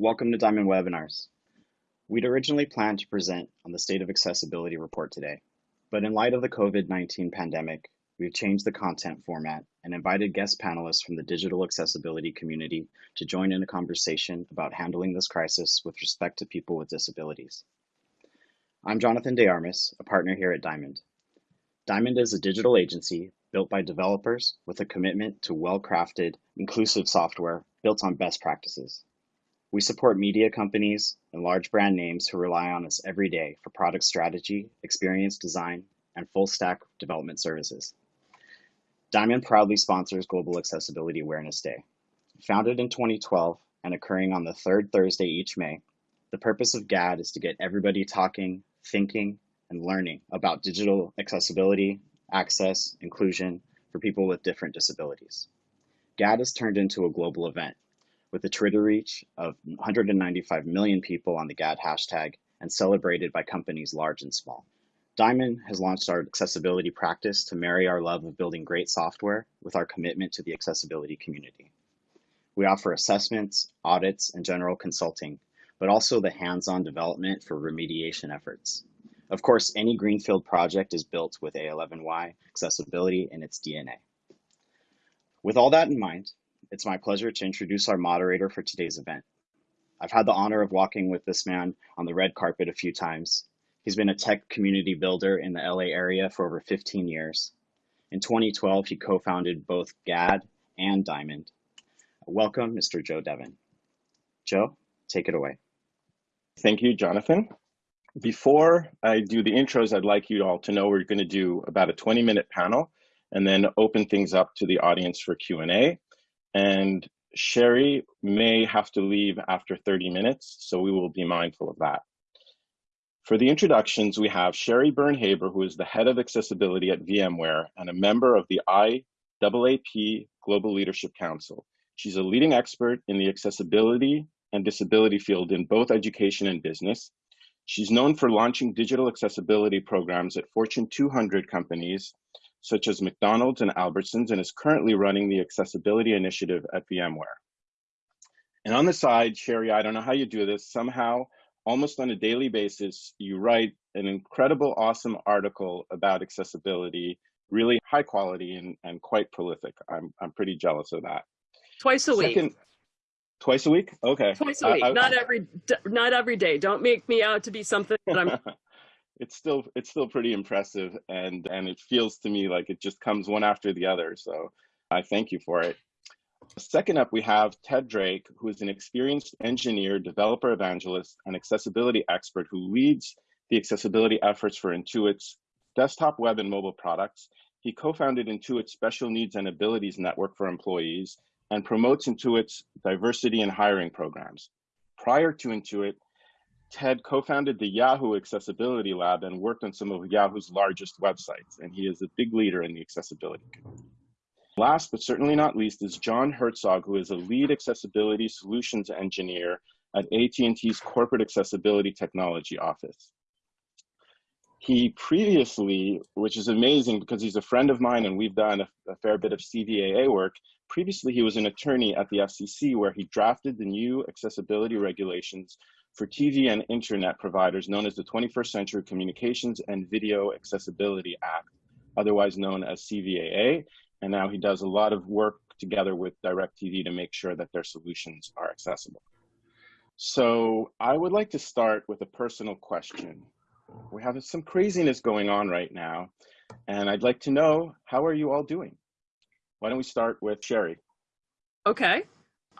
Welcome to Diamond Webinars. We'd originally planned to present on the State of Accessibility report today, but in light of the COVID-19 pandemic, we've changed the content format and invited guest panelists from the digital accessibility community to join in a conversation about handling this crisis with respect to people with disabilities. I'm Jonathan DeArmas, a partner here at Diamond. Diamond is a digital agency built by developers with a commitment to well-crafted, inclusive software built on best practices. We support media companies and large brand names who rely on us every day for product strategy, experience design, and full stack development services. Diamond proudly sponsors Global Accessibility Awareness Day. Founded in 2012 and occurring on the third Thursday each May, the purpose of GAAD is to get everybody talking, thinking, and learning about digital accessibility, access, inclusion for people with different disabilities. GAAD has turned into a global event with a Twitter reach of 195 million people on the GAAD hashtag and celebrated by companies large and small. Diamond has launched our accessibility practice to marry our love of building great software with our commitment to the accessibility community. We offer assessments, audits, and general consulting, but also the hands-on development for remediation efforts. Of course, any Greenfield project is built with A11Y accessibility in its DNA. With all that in mind, it's my pleasure to introduce our moderator for today's event. I've had the honor of walking with this man on the red carpet a few times. He's been a tech community builder in the LA area for over 15 years. In 2012, he co-founded both GAAD and Diamond. Welcome, Mr. Joe Devon. Joe, take it away. Thank you, Jonathan. Before I do the intros, I'd like you all to know we're going to do about a 20 minute panel and then open things up to the audience for Q&A and Sherry may have to leave after 30 minutes, so we will be mindful of that. For the introductions, we have Sherry Byrne-Haber, who is the head of accessibility at VMware and a member of the IAAP Global Leadership Council. She's a leading expert in the accessibility and disability field in both education and business. She's known for launching digital accessibility programs at Fortune 200 companies such as McDonald's and Albertsons, and is currently running the accessibility initiative at VMware. And on the side, Sherry, I don't know how you do this, somehow, almost on a daily basis, you write an incredible, awesome article about accessibility, really high quality and, and quite prolific. I'm, I'm pretty jealous of that. Twice a Second, week. Twice a week? Okay. Twice a week. I, I, not every not every day. Don't make me out to be something that I'm it's still it's still pretty impressive and and it feels to me like it just comes one after the other so i thank you for it. Second up we have ted drake who is an experienced engineer developer evangelist and accessibility expert who leads the accessibility efforts for intuit's desktop web and mobile products. He co-founded intuit's special needs and abilities network for employees and promotes intuit's diversity and hiring programs. Prior to intuit Ted co-founded the Yahoo Accessibility Lab and worked on some of Yahoo's largest websites, and he is a big leader in the accessibility community. Last but certainly not least is John Herzog, who is a lead accessibility solutions engineer at AT&T's Corporate Accessibility Technology Office. He previously, which is amazing because he's a friend of mine and we've done a, a fair bit of CVAA work, previously he was an attorney at the FCC where he drafted the new accessibility regulations for TV and internet providers known as the 21st Century Communications and Video Accessibility Act, otherwise known as CVAA. And now he does a lot of work together with DirecTV to make sure that their solutions are accessible. So I would like to start with a personal question. We have some craziness going on right now, and I'd like to know, how are you all doing? Why don't we start with Sherry? Okay.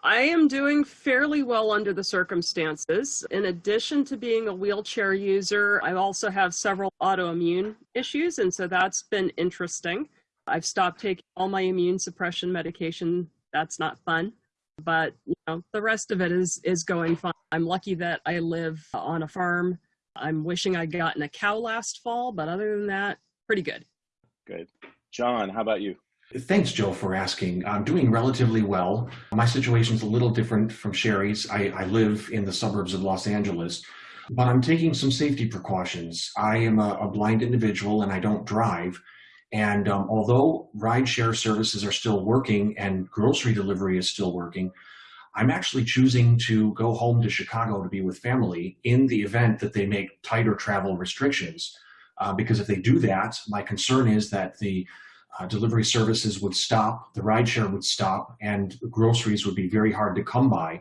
I am doing fairly well under the circumstances. In addition to being a wheelchair user, I also have several autoimmune issues, and so that's been interesting. I've stopped taking all my immune suppression medication. That's not fun, but you know, the rest of it is is going fine. I'm lucky that I live on a farm. I'm wishing I'd gotten a cow last fall, but other than that, pretty good. Good. John, how about you? Thanks, Joe, for asking. I'm doing relatively well. My situation is a little different from Sherry's. I, I, live in the suburbs of Los Angeles, but I'm taking some safety precautions. I am a, a blind individual and I don't drive. And um, although rideshare services are still working and grocery delivery is still working, I'm actually choosing to go home to Chicago to be with family in the event that they make tighter travel restrictions. Uh, because if they do that, my concern is that the uh, delivery services would stop, the rideshare would stop, and groceries would be very hard to come by.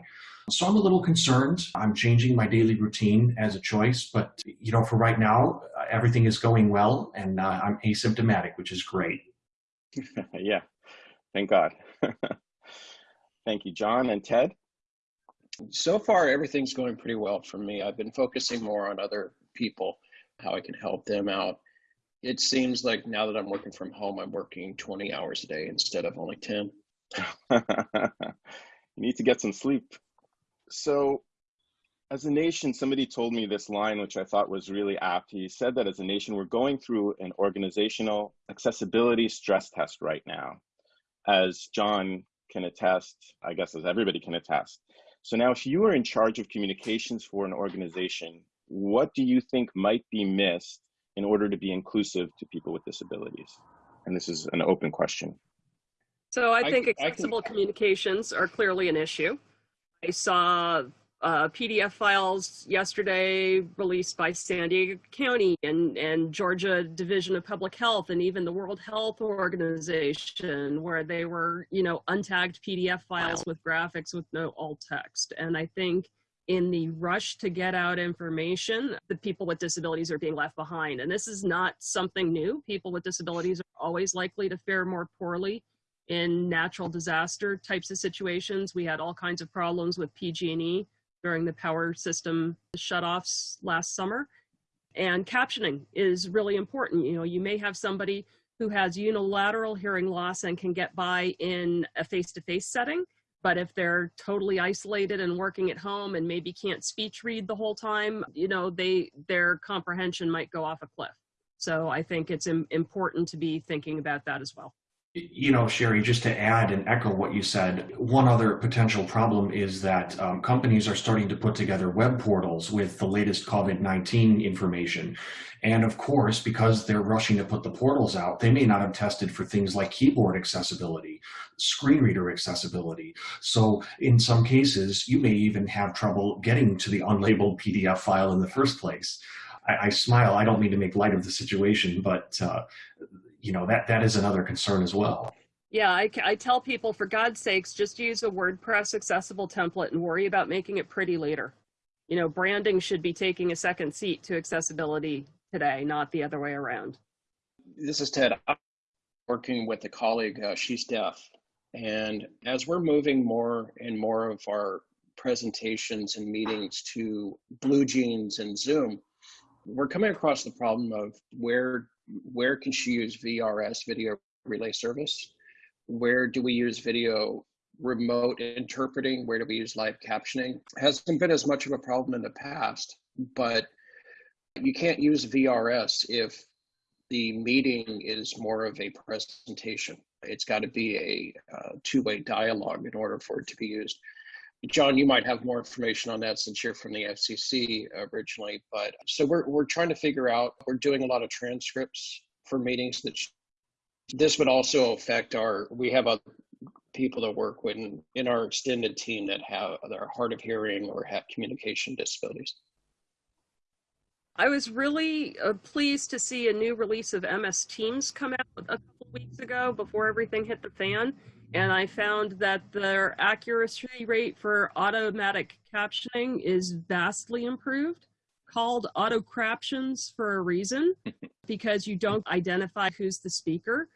So I'm a little concerned. I'm changing my daily routine as a choice, but you know, for right now, uh, everything is going well, and uh, I'm asymptomatic, which is great. yeah, thank God. thank you, John and Ted. So far, everything's going pretty well for me. I've been focusing more on other people, how I can help them out. It seems like now that I'm working from home, I'm working 20 hours a day instead of only 10. you need to get some sleep. So, as a nation, somebody told me this line, which I thought was really apt. He said that as a nation, we're going through an organizational accessibility stress test right now. As John can attest, I guess as everybody can attest. So now if you are in charge of communications for an organization, what do you think might be missed in order to be inclusive to people with disabilities? And this is an open question. So I think I, accessible I can... communications are clearly an issue. I saw uh, PDF files yesterday released by San Diego County and, and Georgia Division of Public Health and even the World Health Organization where they were, you know, untagged PDF files with graphics with no alt text. And I think in the rush to get out information, the people with disabilities are being left behind. And this is not something new. People with disabilities are always likely to fare more poorly in natural disaster types of situations. We had all kinds of problems with PG&E during the power system shutoffs last summer. And captioning is really important. You know, you may have somebody who has unilateral hearing loss and can get by in a face-to-face setting, but if they're totally isolated and working at home and maybe can't speech read the whole time, you know, they their comprehension might go off a cliff. So I think it's important to be thinking about that as well. You know, Sherry, just to add and echo what you said, one other potential problem is that um, companies are starting to put together web portals with the latest COVID 19 information. And of course, because they're rushing to put the portals out, they may not have tested for things like keyboard accessibility, screen reader accessibility. So in some cases, you may even have trouble getting to the unlabeled PDF file in the first place. I, I smile. I don't mean to make light of the situation, but uh, you know, that, that is another concern as well. Yeah, I, I tell people, for God's sakes, just use a WordPress accessible template and worry about making it pretty later. You know, branding should be taking a second seat to accessibility today, not the other way around. This is Ted. I'm working with a colleague, uh, she's deaf. And as we're moving more and more of our presentations and meetings to BlueJeans and Zoom, we're coming across the problem of where where can she use VRS, video relay service? Where do we use video remote interpreting? Where do we use live captioning? Hasn't been as much of a problem in the past, but you can't use VRS if the meeting is more of a presentation. It's got to be a uh, two-way dialogue in order for it to be used. John, you might have more information on that since you're from the FCC originally. But so we're we're trying to figure out. We're doing a lot of transcripts for meetings that. This would also affect our. We have people that work in in our extended team that have that are hard of hearing or have communication disabilities. I was really uh, pleased to see a new release of MS Teams come out a couple weeks ago before everything hit the fan and I found that their accuracy rate for automatic captioning is vastly improved, called auto captions for a reason, because you don't identify who's the speaker.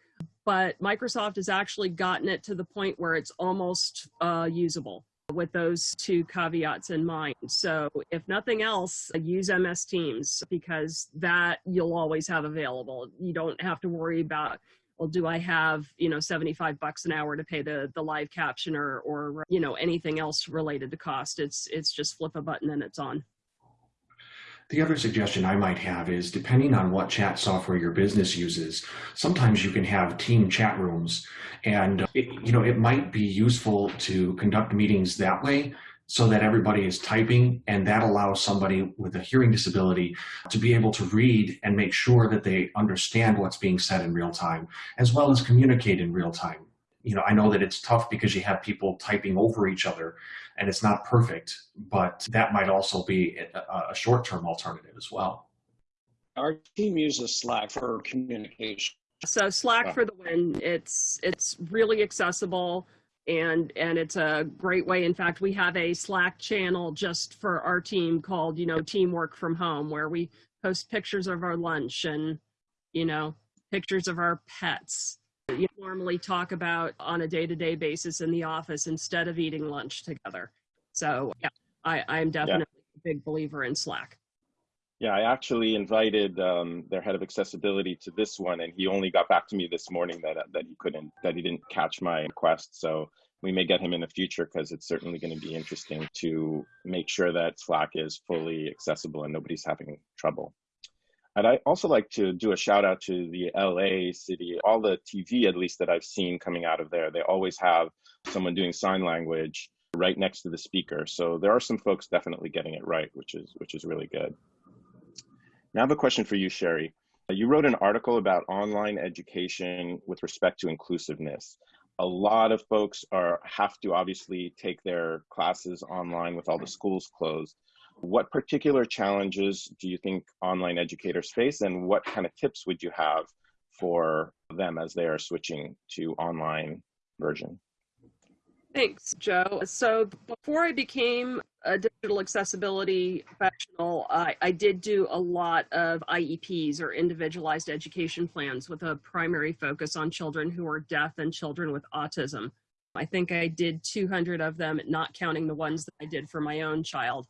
But Microsoft has actually gotten it to the point where it's almost uh, usable with those two caveats in mind. So if nothing else, use MS Teams because that you'll always have available. You don't have to worry about well, do I have, you know, 75 bucks an hour to pay the, the live captioner or, you know, anything else related to cost? It's, it's just flip a button and it's on. The other suggestion I might have is depending on what chat software your business uses, sometimes you can have team chat rooms and it, you know, it might be useful to conduct meetings that way so that everybody is typing and that allows somebody with a hearing disability to be able to read and make sure that they understand what's being said in real time, as well as communicate in real time. you know, I know that it's tough because you have people typing over each other and it's not perfect, but that might also be a, a short-term alternative as well. Our team uses Slack for communication. So Slack for the win. It's it's really accessible and and it's a great way. In fact, we have a Slack channel just for our team called, you know, Teamwork from Home where we post pictures of our lunch and, you know, pictures of our pets you normally talk about on a day-to-day basis in the office instead of eating lunch together. So yeah, I, I'm definitely yeah. a big believer in Slack. Yeah, I actually invited um, their head of accessibility to this one, and he only got back to me this morning that that he couldn't, that he didn't catch my request. So we may get him in the future because it's certainly going to be interesting to make sure that Slack is fully accessible and nobody's having trouble. And I also like to do a shout out to the LA city, all the TV at least that I've seen coming out of there. They always have someone doing sign language right next to the speaker. So there are some folks definitely getting it right, which is which is really good. Now I have a question for you, Sherry. You wrote an article about online education with respect to inclusiveness. A lot of folks are have to obviously take their classes online with all the schools closed. What particular challenges do you think online educators face and what kind of tips would you have for them as they are switching to online version? Thanks, Joe. So before I became a digital accessibility professional, I, I, did do a lot of IEPs or individualized education plans with a primary focus on children who are deaf and children with autism. I think I did 200 of them, not counting the ones that I did for my own child.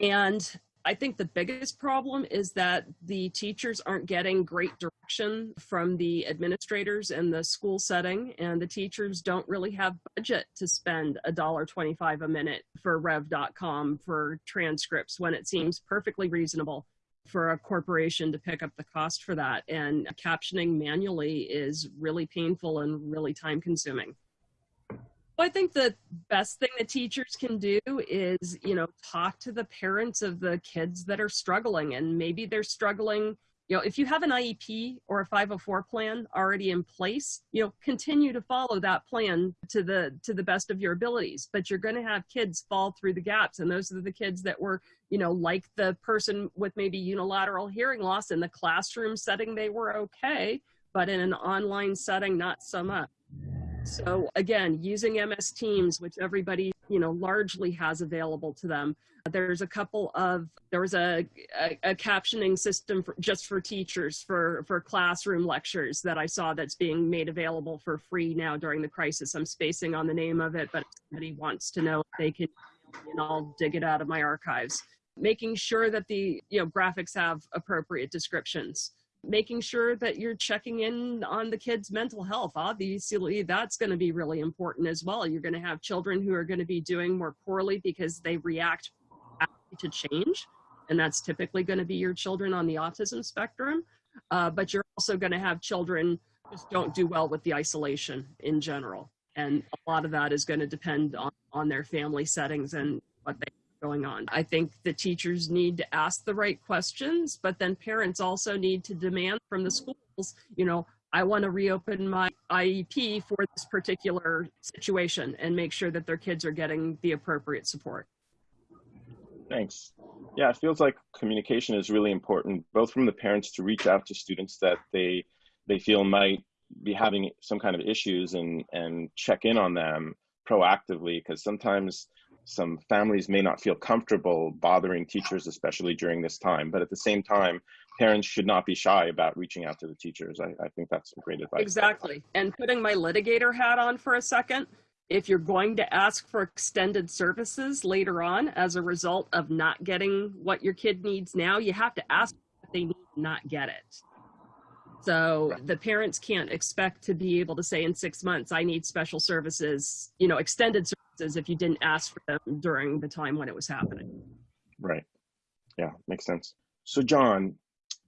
And I think the biggest problem is that the teachers aren't getting great direction from the administrators in the school setting, and the teachers don't really have budget to spend a dollar twenty-five a minute for Rev.com for transcripts when it seems perfectly reasonable for a corporation to pick up the cost for that. And captioning manually is really painful and really time consuming. I think the best thing that teachers can do is, you know, talk to the parents of the kids that are struggling and maybe they're struggling, you know, if you have an IEP or a 504 plan already in place, you know, continue to follow that plan to the to the best of your abilities, but you're going to have kids fall through the gaps and those are the kids that were, you know, like the person with maybe unilateral hearing loss in the classroom setting they were okay, but in an online setting not so much. So again, using MS Teams, which everybody, you know, largely has available to them. There's a couple of, there was a, a, a captioning system for, just for teachers for, for classroom lectures that I saw that's being made available for free now during the crisis. I'm spacing on the name of it, but if somebody wants to know, they can, and I'll dig it out of my archives. Making sure that the, you know, graphics have appropriate descriptions making sure that you're checking in on the kids' mental health. Obviously, that's going to be really important as well. You're going to have children who are going to be doing more poorly because they react to change, and that's typically going to be your children on the autism spectrum. Uh, but you're also going to have children just don't do well with the isolation in general. And a lot of that is going to depend on, on their family settings and what they going on. I think the teachers need to ask the right questions, but then parents also need to demand from the schools, you know, I want to reopen my IEP for this particular situation and make sure that their kids are getting the appropriate support. Thanks. Yeah, it feels like communication is really important, both from the parents to reach out to students that they they feel might be having some kind of issues and and check in on them proactively because sometimes some families may not feel comfortable bothering teachers, especially during this time. But at the same time, parents should not be shy about reaching out to the teachers. I, I think that's great advice. Exactly. And putting my litigator hat on for a second, if you're going to ask for extended services later on as a result of not getting what your kid needs now, you have to ask what they need not get it. So right. the parents can't expect to be able to say in six months, I need special services, you know, extended services if you didn't ask for them during the time when it was happening. Right. Yeah, makes sense. So John,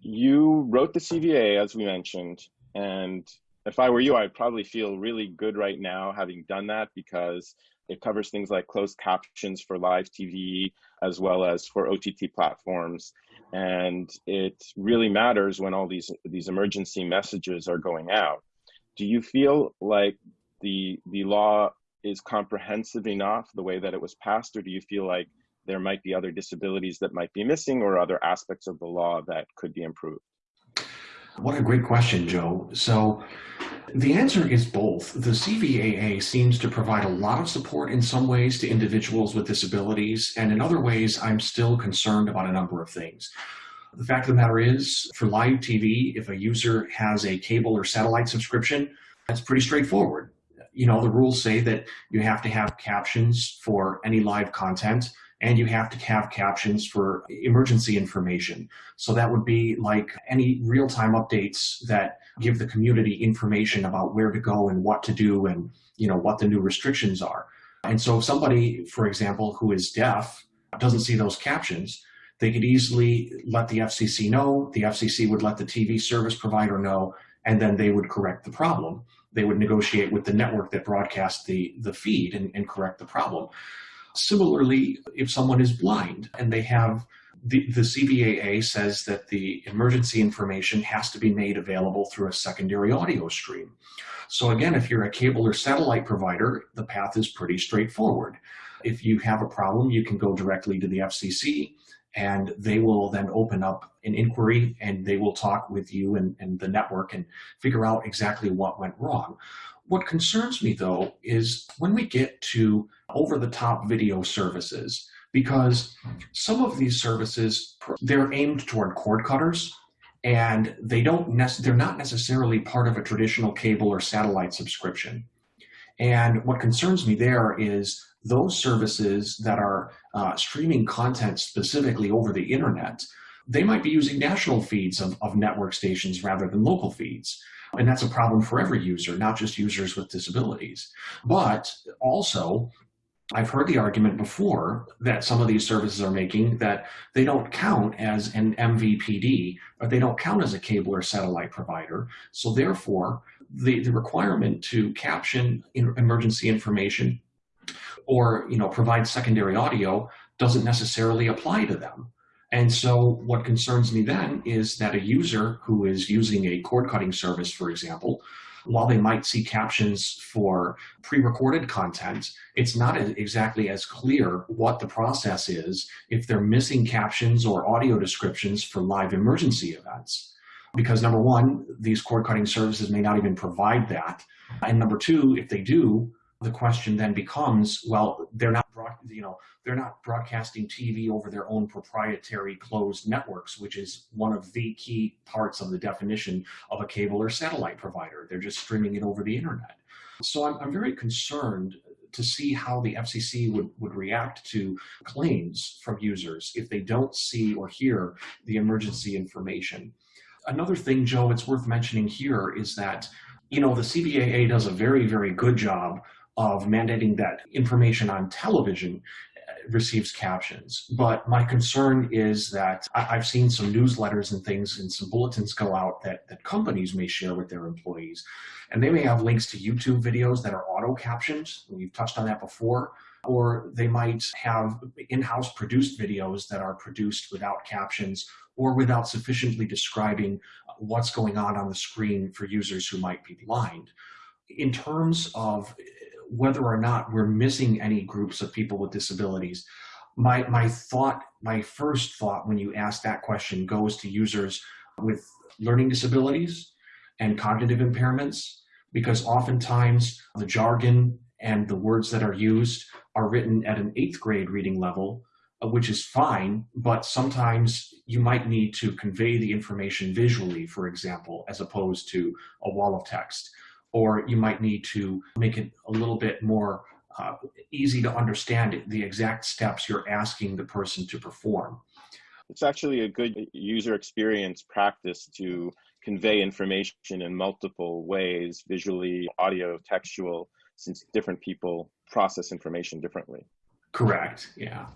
you wrote the CVA as we mentioned, and if I were you, I'd probably feel really good right now having done that because it covers things like closed captions for live TV as well as for OTT platforms. And it really matters when all these, these emergency messages are going out. Do you feel like the the law is comprehensive enough the way that it was passed, or do you feel like there might be other disabilities that might be missing or other aspects of the law that could be improved? What a great question, Joe. So the answer is both. The CVAA seems to provide a lot of support in some ways to individuals with disabilities, and in other ways, I'm still concerned about a number of things. The fact of the matter is, for live TV, if a user has a cable or satellite subscription, that's pretty straightforward. You know, the rules say that you have to have captions for any live content and you have to have captions for emergency information. So that would be like any real-time updates that give the community information about where to go and what to do and you know what the new restrictions are. And so if somebody, for example, who is deaf doesn't see those captions, they could easily let the FCC know, the FCC would let the TV service provider know, and then they would correct the problem. They would negotiate with the network that broadcast the, the feed and, and correct the problem. Similarly, if someone is blind and they have the, the CVAA says that the emergency information has to be made available through a secondary audio stream. So again, if you're a cable or satellite provider, the path is pretty straightforward. If you have a problem, you can go directly to the FCC and they will then open up an inquiry and they will talk with you and, and the network and figure out exactly what went wrong. What concerns me though is when we get to over the top video services, because some of these services, they're aimed toward cord cutters and they don't they're not necessarily part of a traditional cable or satellite subscription. And what concerns me there is those services that are uh, streaming content specifically over the internet, they might be using national feeds of, of network stations rather than local feeds. And that's a problem for every user, not just users with disabilities. But also, I've heard the argument before that some of these services are making that they don't count as an MVPD, or they don't count as a cable or satellite provider. So therefore, the, the requirement to caption in emergency information or you know provide secondary audio doesn't necessarily apply to them. And so what concerns me then is that a user who is using a cord cutting service, for example, while they might see captions for pre-recorded content, it's not exactly as clear what the process is if they're missing captions or audio descriptions for live emergency events. Because number one, these cord cutting services may not even provide that. And number two, if they do, the question then becomes, well, they're not, you know, they're not broadcasting TV over their own proprietary closed networks, which is one of the key parts of the definition of a cable or satellite provider. They're just streaming it over the internet. So I'm, I'm very concerned to see how the FCC would, would react to claims from users if they don't see or hear the emergency information. Another thing, Joe, it's worth mentioning here is that, you know, the CVAA does a very, very good job of mandating that information on television uh, receives captions. But my concern is that I, have seen some newsletters and things and some bulletins go out that, that companies may share with their employees. And they may have links to YouTube videos that are auto captioned. We've touched on that before. Or they might have in-house produced videos that are produced without captions or without sufficiently describing what's going on on the screen for users who might be blind. In terms of whether or not we're missing any groups of people with disabilities. My, my thought, my first thought when you ask that question goes to users with learning disabilities and cognitive impairments, because oftentimes the jargon and the words that are used are written at an eighth grade reading level, uh, which is fine, but sometimes you might need to convey the information visually, for example, as opposed to a wall of text or you might need to make it a little bit more uh, easy to understand the exact steps you're asking the person to perform. It's actually a good user experience practice to convey information in multiple ways, visually, audio, textual, since different people process information differently. Correct, yeah.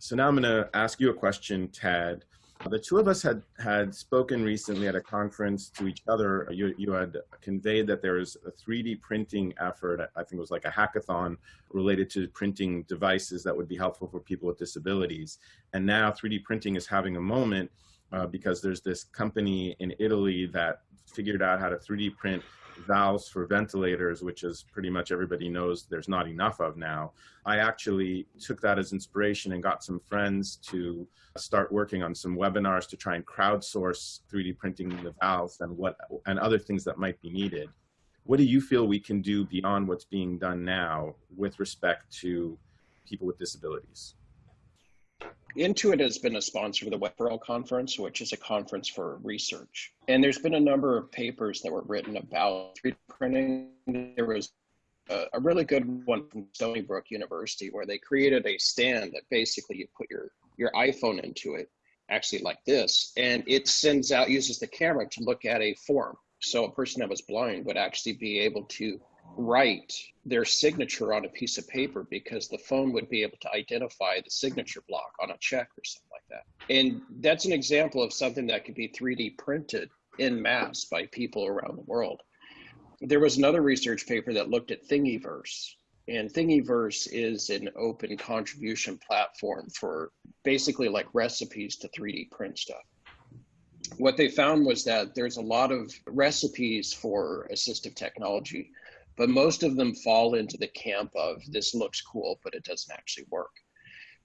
So now I'm gonna ask you a question, Ted. The two of us had, had spoken recently at a conference to each other. You, you had conveyed that there is a 3D printing effort, I think it was like a hackathon related to printing devices that would be helpful for people with disabilities. And now 3D printing is having a moment uh, because there's this company in Italy that figured out how to 3D print valves for ventilators, which is pretty much everybody knows there's not enough of now, I actually took that as inspiration and got some friends to start working on some webinars to try and crowdsource 3D printing the valves and what and other things that might be needed. What do you feel we can do beyond what's being done now with respect to people with disabilities? Intuit has been a sponsor of the Web for All Conference, which is a conference for research. And there's been a number of papers that were written about 3D printing. There was a, a really good one from Stony Brook University where they created a stand that basically you put your, your iPhone into it, actually like this, and it sends out, uses the camera to look at a form. So a person that was blind would actually be able to write their signature on a piece of paper because the phone would be able to identify the signature block on a check or something like that. And that's an example of something that could be 3D printed in mass by people around the world. There was another research paper that looked at Thingiverse. And Thingiverse is an open contribution platform for basically like recipes to 3D print stuff. What they found was that there's a lot of recipes for assistive technology but most of them fall into the camp of this looks cool, but it doesn't actually work.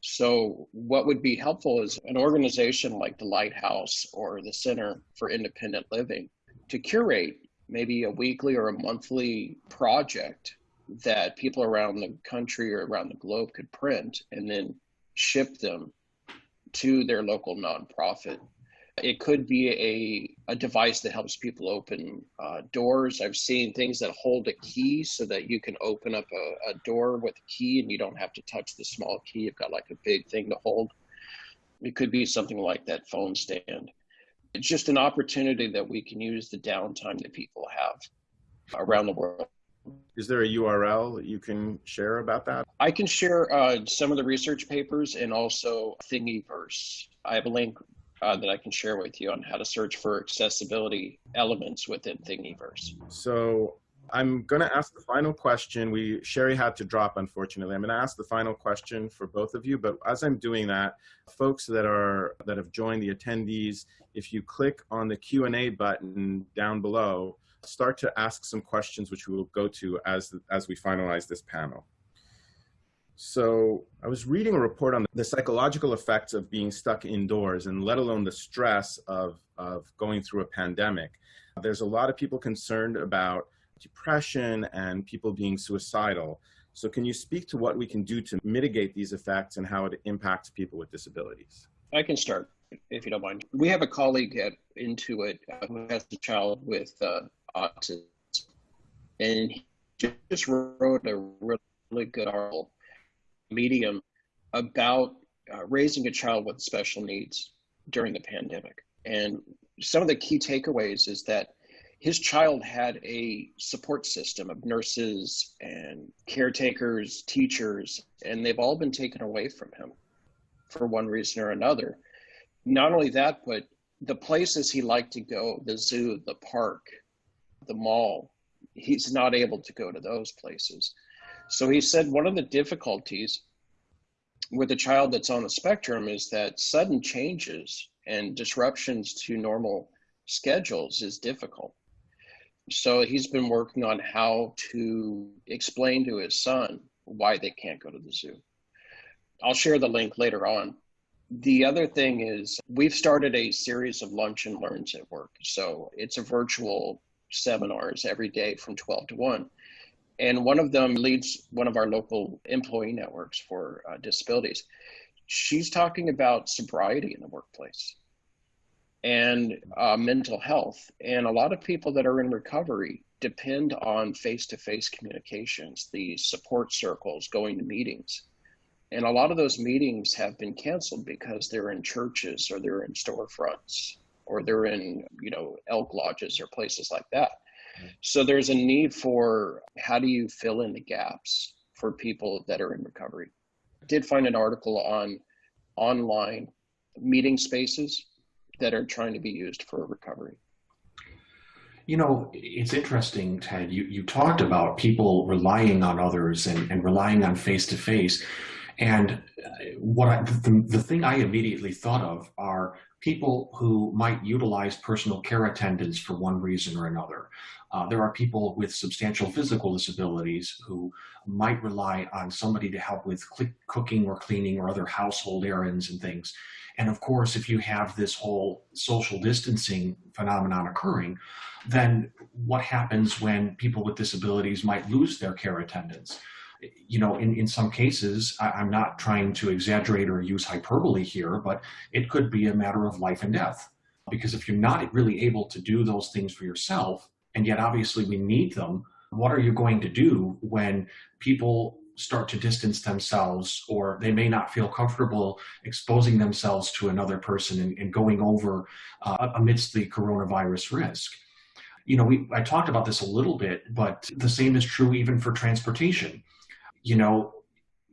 So, what would be helpful is an organization like the Lighthouse or the Center for Independent Living to curate maybe a weekly or a monthly project that people around the country or around the globe could print and then ship them to their local nonprofit it could be a, a device that helps people open uh, doors. I've seen things that hold a key so that you can open up a, a door with a key and you don't have to touch the small key. You've got like a big thing to hold. It could be something like that phone stand. It's just an opportunity that we can use the downtime that people have around the world. Is there a URL that you can share about that? I can share uh, some of the research papers and also Thingiverse. I have a link uh, that I can share with you on how to search for accessibility elements within Thingiverse. So I'm going to ask the final question. We Sherry had to drop, unfortunately. I'm going to ask the final question for both of you. But as I'm doing that, folks that are that have joined the attendees, if you click on the Q and A button down below, start to ask some questions, which we will go to as as we finalize this panel. So I was reading a report on the psychological effects of being stuck indoors and let alone the stress of, of going through a pandemic. There's a lot of people concerned about depression and people being suicidal. So can you speak to what we can do to mitigate these effects and how it impacts people with disabilities? I can start if you don't mind. We have a colleague at Intuit uh, who has a child with uh, autism, and he just wrote a really good article medium about uh, raising a child with special needs during the pandemic. And some of the key takeaways is that his child had a support system of nurses and caretakers, teachers, and they've all been taken away from him for one reason or another. Not only that, but the places he liked to go, the zoo, the park, the mall, he's not able to go to those places. So he said one of the difficulties with a child that's on the spectrum is that sudden changes and disruptions to normal schedules is difficult. So he's been working on how to explain to his son why they can't go to the zoo. I'll share the link later on. The other thing is, we've started a series of lunch and learns at work. So it's a virtual seminars every day from 12 to 1 and one of them leads one of our local employee networks for uh, disabilities. She's talking about sobriety in the workplace and uh, mental health. And a lot of people that are in recovery depend on face to face communications, the support circles, going to meetings. And a lot of those meetings have been canceled because they're in churches or they're in storefronts or they're in, you know, elk lodges or places like that. So there's a need for how do you fill in the gaps for people that are in recovery. I did find an article on online meeting spaces that are trying to be used for recovery. You know, it's interesting, Ted. You, you talked about people relying on others and, and relying on face to face. And uh, what I, the, the thing I immediately thought of are people who might utilize personal care attendants for one reason or another. Uh, there are people with substantial physical disabilities who might rely on somebody to help with cooking or cleaning or other household errands and things. And of course, if you have this whole social distancing phenomenon occurring, then what happens when people with disabilities might lose their care attendants? you know, in, in some cases, I, am not trying to exaggerate or use hyperbole here, but it could be a matter of life and death. Because if you're not really able to do those things for yourself, and yet obviously we need them, what are you going to do when people start to distance themselves or they may not feel comfortable exposing themselves to another person and, and going over uh, amidst the coronavirus risk? You know, we, I talked about this a little bit, but the same is true even for transportation you know,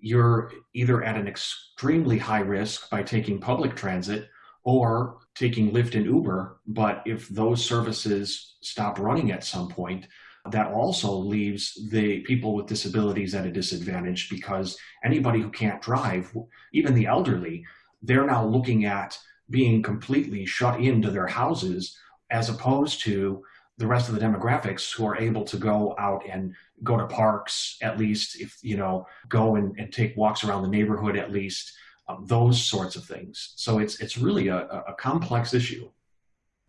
you're either at an extremely high risk by taking public transit or taking Lyft and Uber. But if those services stop running at some point, that also leaves the people with disabilities at a disadvantage because anybody who can't drive, even the elderly, they're now looking at being completely shut into their houses as opposed to the rest of the demographics who are able to go out and go to parks at least if you know go and, and take walks around the neighborhood at least um, those sorts of things so it's it's really a, a complex issue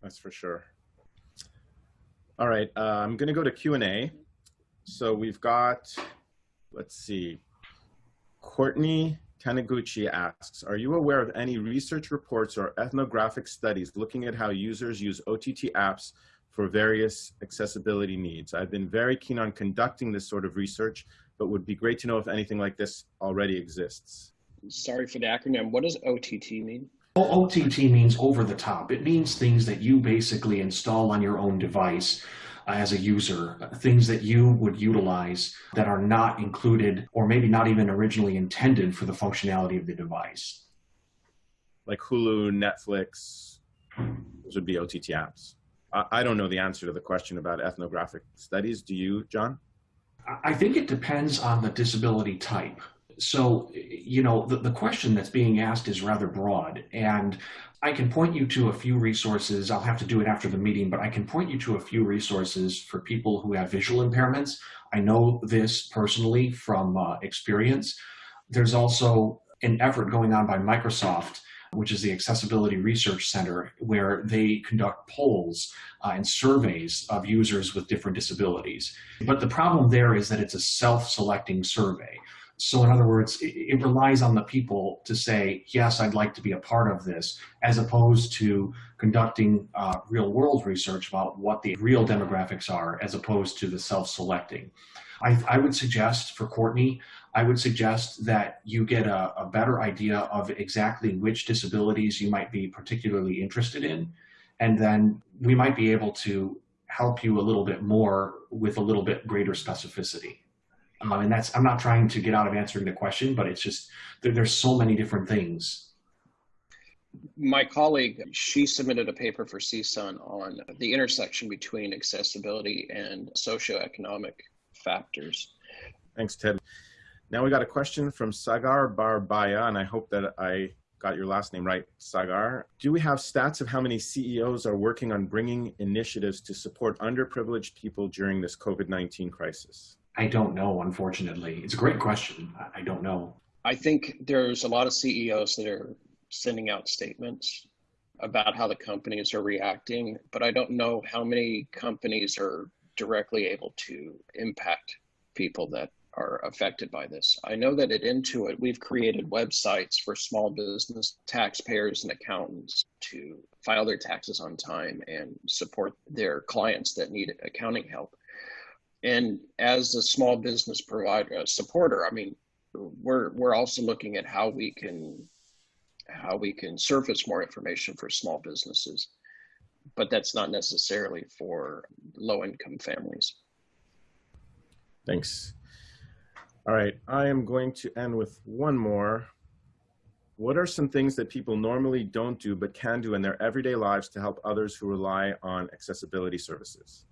that's for sure all right uh, i'm going to go to q&a so we've got let's see courtney Taniguchi asks, are you aware of any research reports or ethnographic studies looking at how users use OTT apps for various accessibility needs. I've been very keen on conducting this sort of research, but would be great to know if anything like this already exists. Sorry for the acronym. What does OTT mean? OTT means over the top. It means things that you basically install on your own device uh, as a user, things that you would utilize that are not included or maybe not even originally intended for the functionality of the device. Like Hulu, Netflix, those would be OTT apps. I don't know the answer to the question about ethnographic studies. Do you, John? I think it depends on the disability type. So, you know, the, the question that's being asked is rather broad. And I can point you to a few resources. I'll have to do it after the meeting, but I can point you to a few resources for people who have visual impairments. I know this personally from uh, experience. There's also an effort going on by Microsoft which is the Accessibility Research Center, where they conduct polls uh, and surveys of users with different disabilities. But the problem there is that it's a self-selecting survey. So in other words, it, it, relies on the people to say, yes, I'd like to be a part of this, as opposed to conducting uh, real world research about what the real demographics are, as opposed to the self-selecting. I, I would suggest for Courtney, I would suggest that you get a, a, better idea of exactly which disabilities you might be particularly interested in. And then we might be able to help you a little bit more with a little bit greater specificity. Um, and that's, I'm not trying to get out of answering the question, but it's just, there, there's so many different things my colleague, she submitted a paper for CSUN on the intersection between accessibility and socioeconomic factors. Thanks, Ted. Now we got a question from Sagar Barbaya, and I hope that I got your last name right, Sagar. Do we have stats of how many CEOs are working on bringing initiatives to support underprivileged people during this COVID-19 crisis? I don't know, unfortunately. It's a great question. I don't know. I think there's a lot of CEOs that are sending out statements about how the companies are reacting, but I don't know how many companies are directly able to impact people that are affected by this. I know that at Intuit, we've created websites for small business taxpayers and accountants to file their taxes on time and support their clients that need accounting help. And as a small business provider, a supporter, I mean, we're we're also looking at how we can how we can surface more information for small businesses but that's not necessarily for low income families. Thanks. All right, I am going to end with one more. What are some things that people normally don't do but can do in their everyday lives to help others who rely on accessibility services?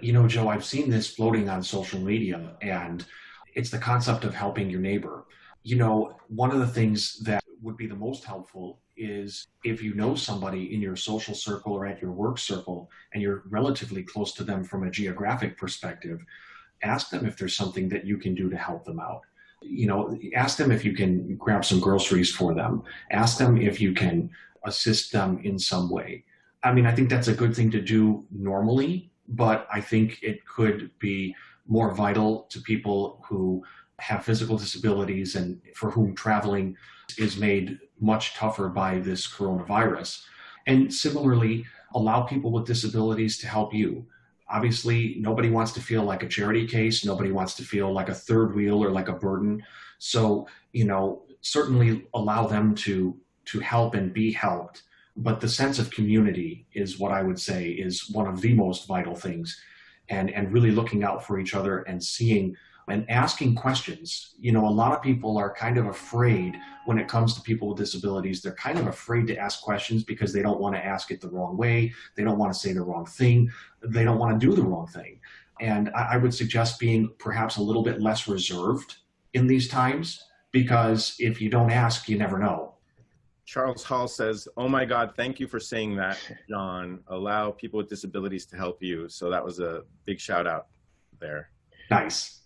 You know, Joe, I've seen this floating on social media, and it's the concept of helping your neighbor. You know, one of the things that would be the most helpful is if you know somebody in your social circle or at your work circle and you're relatively close to them from a geographic perspective, ask them if there's something that you can do to help them out. You know, ask them if you can grab some groceries for them. Ask them if you can assist them in some way. I mean, I think that's a good thing to do normally, but I think it could be more vital to people who have physical disabilities and for whom traveling is made much tougher by this coronavirus. And similarly, allow people with disabilities to help you. Obviously, nobody wants to feel like a charity case. Nobody wants to feel like a third wheel or like a burden. So, you know, certainly allow them to, to help and be helped. But the sense of community is what I would say is one of the most vital things. And, and really looking out for each other and seeing and asking questions. You know, a lot of people are kind of afraid when it comes to people with disabilities. They're kind of afraid to ask questions because they don't want to ask it the wrong way. They don't want to say the wrong thing. They don't want to do the wrong thing. And I, I would suggest being perhaps a little bit less reserved in these times because if you don't ask, you never know. Charles Hall says, Oh my God, thank you for saying that, John. Allow people with disabilities to help you. So that was a big shout out there. Nice.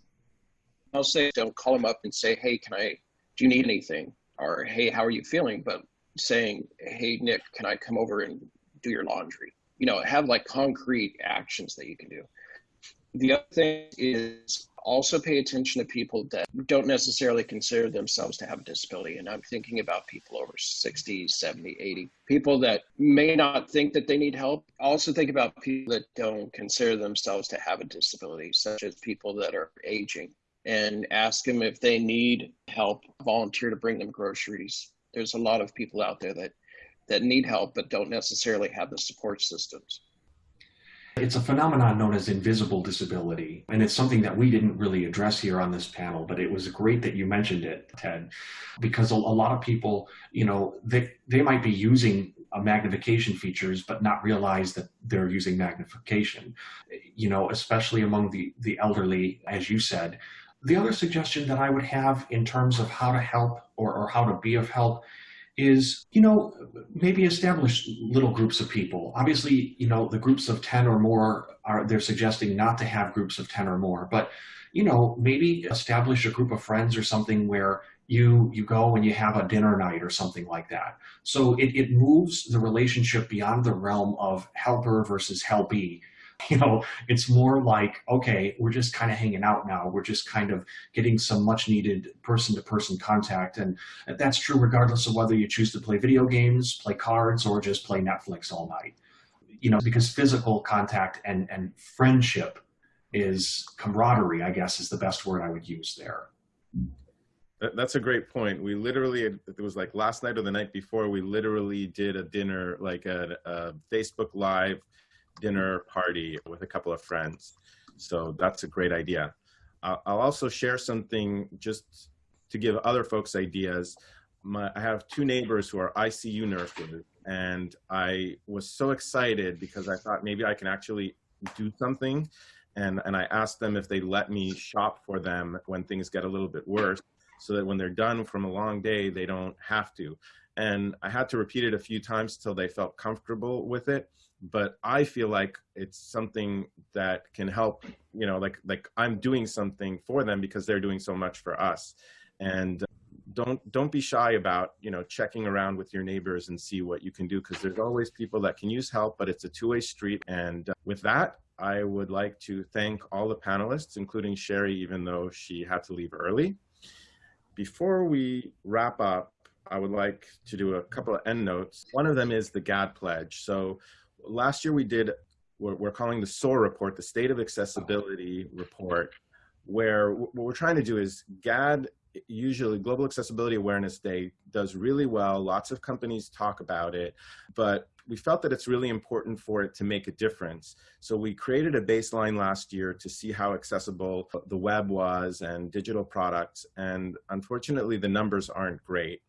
I'll say, don't call them up and say, hey, can I, do you need anything? Or, hey, how are you feeling? But saying, hey, Nick, can I come over and do your laundry? You know, have like concrete actions that you can do. The other thing is also pay attention to people that don't necessarily consider themselves to have a disability. And I'm thinking about people over 60, 70, 80, people that may not think that they need help. Also think about people that don't consider themselves to have a disability, such as people that are aging and ask them if they need help, volunteer to bring them groceries. There's a lot of people out there that, that need help but don't necessarily have the support systems. It's a phenomenon known as invisible disability, and it's something that we didn't really address here on this panel, but it was great that you mentioned it, Ted, because a, a lot of people, you know, they, they might be using magnification features, but not realize that they're using magnification, you know, especially among the, the elderly, as you said, the other suggestion that I would have in terms of how to help or, or how to be of help is, you know, maybe establish little groups of people. Obviously, you know, the groups of 10 or more are, they're suggesting not to have groups of 10 or more, but, you know, maybe establish a group of friends or something where you, you go and you have a dinner night or something like that. So it, it moves the relationship beyond the realm of helper versus helpee you know, it's more like, okay, we're just kind of hanging out now. We're just kind of getting some much needed person to person contact. And that's true regardless of whether you choose to play video games, play cards, or just play Netflix all night. You know, because physical contact and, and friendship is camaraderie, I guess is the best word I would use there. That's a great point. We literally, it was like last night or the night before, we literally did a dinner, like a, a uh, Facebook Live dinner party with a couple of friends. So that's a great idea. I'll also share something just to give other folks ideas. My, I have two neighbors who are ICU nurses, and I was so excited because I thought maybe I can actually do something. And, and I asked them if they let me shop for them when things get a little bit worse so that when they're done from a long day, they don't have to. And I had to repeat it a few times till they felt comfortable with it but I feel like it's something that can help, you know, like like I'm doing something for them because they're doing so much for us. And uh, don't don't be shy about, you know, checking around with your neighbors and see what you can do because there's always people that can use help, but it's a two-way street. And uh, with that, I would like to thank all the panelists, including Sherry, even though she had to leave early. Before we wrap up, I would like to do a couple of end notes. One of them is the GAAD pledge. So last year we did what we're calling the SOAR report, the State of Accessibility report, where what we're trying to do is GAAD, usually Global Accessibility Awareness Day, does really well. Lots of companies talk about it, but we felt that it's really important for it to make a difference. So we created a baseline last year to see how accessible the web was and digital products. And unfortunately, the numbers aren't great.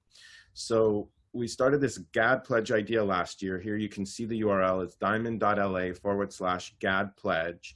So we started this GAAD pledge idea last year. Here you can see the URL. It's diamond.la forward slash GAAD pledge.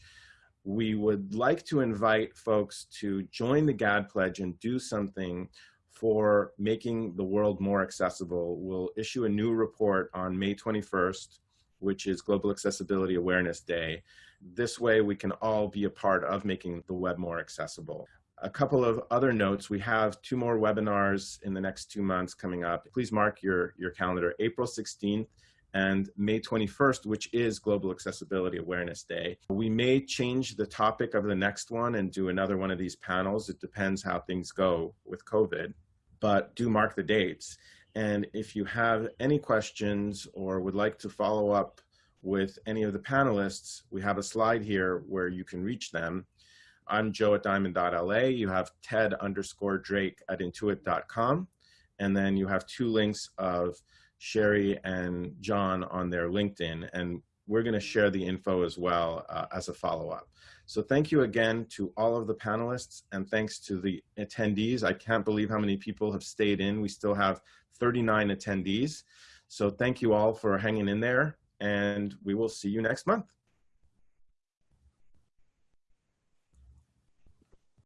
We would like to invite folks to join the GAAD pledge and do something for making the world more accessible. We'll issue a new report on May 21st, which is Global Accessibility Awareness Day. This way we can all be a part of making the web more accessible. A couple of other notes, we have two more webinars in the next two months coming up. Please mark your, your calendar, April 16th and May 21st, which is Global Accessibility Awareness Day. We may change the topic of the next one and do another one of these panels. It depends how things go with COVID, but do mark the dates. And if you have any questions or would like to follow up with any of the panelists, we have a slide here where you can reach them. I'm joe at diamond.la. You have ted underscore drake at intuit.com. And then you have two links of Sherry and John on their LinkedIn, and we're going to share the info as well uh, as a follow-up. So thank you again to all of the panelists, and thanks to the attendees. I can't believe how many people have stayed in. We still have 39 attendees. So thank you all for hanging in there, and we will see you next month.